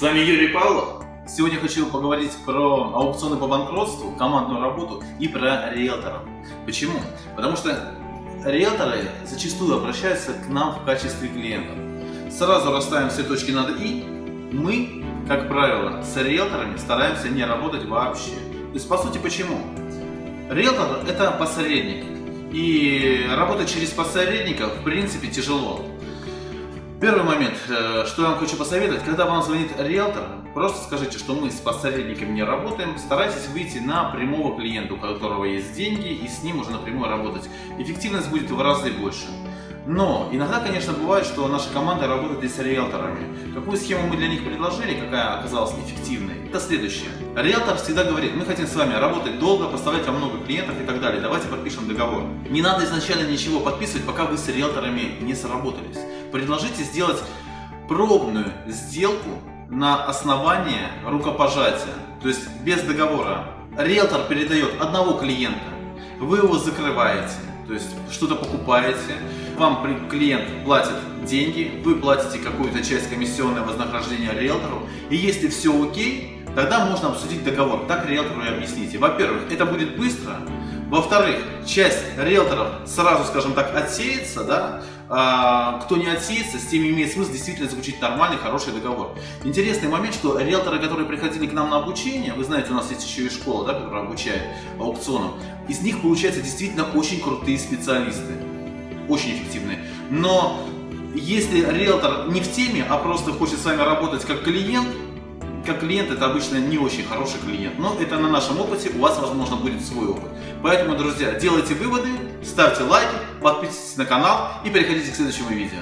вами Юрий Павлов. Сегодня хочу поговорить про аукционы по банкротству, командную работу и про риэлторов. Почему? Потому что риэлторы зачастую обращаются к нам в качестве клиентов. Сразу расставим все точки над «и». Мы, как правило, с риэлторами стараемся не работать вообще. То есть, по сути, почему? Риэлтор – это посредник. И работать через посредников, в принципе, тяжело. Первый момент, э, что я вам хочу посоветовать, когда вам звонит риэлтор, просто скажите, что мы с посредниками не работаем, старайтесь выйти на прямого клиента, у которого есть деньги, и с ним уже напрямую работать. Эффективность будет в разы больше. Но иногда, конечно, бывает, что наша команда работает и с риэлторами. Какую схему мы для них предложили, какая оказалась эффективной, это следующее. Риэлтор всегда говорит, мы хотим с вами работать долго, поставлять вам много клиентов и так далее, давайте подпишем договор. Не надо изначально ничего подписывать, пока вы с риэлторами не сработались. Предложите сделать пробную сделку на основании рукопожатия, то есть без договора. Риэлтор передает одного клиента, вы его закрываете, то есть что-то покупаете, вам клиент платит деньги, вы платите какую-то часть комиссионного вознаграждения риэлтору, и если все окей, тогда можно обсудить договор. Так риэлтору и объясните. Во-первых, это будет быстро, во-вторых, часть риэлторов сразу, скажем так, отсеется, да, а, кто не отсеется, с теми имеет смысл действительно заключить нормальный, хороший договор. Интересный момент, что риэлторы, которые приходили к нам на обучение, вы знаете, у нас есть еще и школа, да, которая обучает аукционам, из них получаются действительно очень крутые специалисты, очень эффективные. Но если риэлтор не в теме, а просто хочет с вами работать как клиент, как клиент это обычно не очень хороший клиент, но это на нашем опыте, у вас возможно будет свой опыт. Поэтому, друзья, делайте выводы, ставьте лайки, подписывайтесь на канал и переходите к следующему видео.